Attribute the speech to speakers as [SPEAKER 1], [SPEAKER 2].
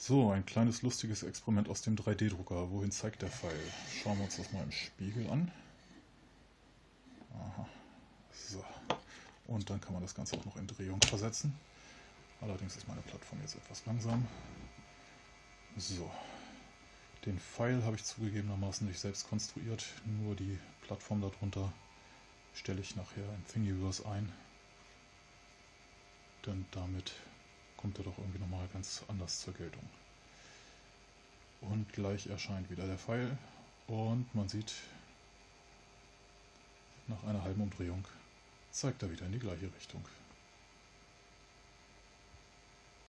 [SPEAKER 1] So, ein kleines lustiges Experiment aus dem 3D-Drucker. Wohin zeigt der Pfeil? Schauen wir uns das mal im Spiegel an. Aha. So. Und dann kann man das Ganze auch noch in Drehung versetzen. Allerdings ist meine Plattform jetzt etwas langsam. So. Den Pfeil habe ich zugegebenermaßen nicht selbst konstruiert, nur die Plattform darunter stelle ich nachher in Thingiverse ein. Denn damit kommt er doch irgendwie nochmal ganz anders zur Geltung. Und gleich erscheint wieder der Pfeil und man sieht, nach einer halben Umdrehung zeigt er wieder in die gleiche Richtung.